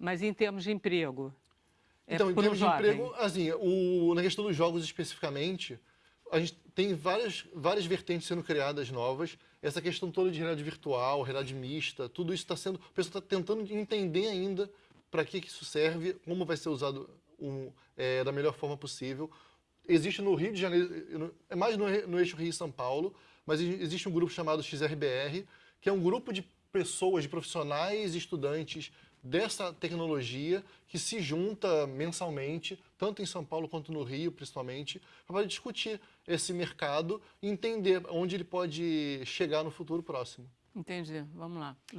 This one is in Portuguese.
Mas em termos de emprego? É então, em termos de jovem. emprego, assim, o, na questão dos jogos especificamente, a gente tem várias, várias vertentes sendo criadas novas. Essa questão toda de realidade virtual, realidade mista, tudo isso está sendo... O pessoal está tentando entender ainda para que, que isso serve, como vai ser usado um, é, da melhor forma possível. Existe no Rio de Janeiro, é mais no, no eixo Rio-São Paulo, mas existe um grupo chamado XRBR, que é um grupo de pessoas, de profissionais e estudantes dessa tecnologia que se junta mensalmente, tanto em São Paulo quanto no Rio, principalmente, para discutir esse mercado e entender onde ele pode chegar no futuro próximo. Entendi. Vamos lá.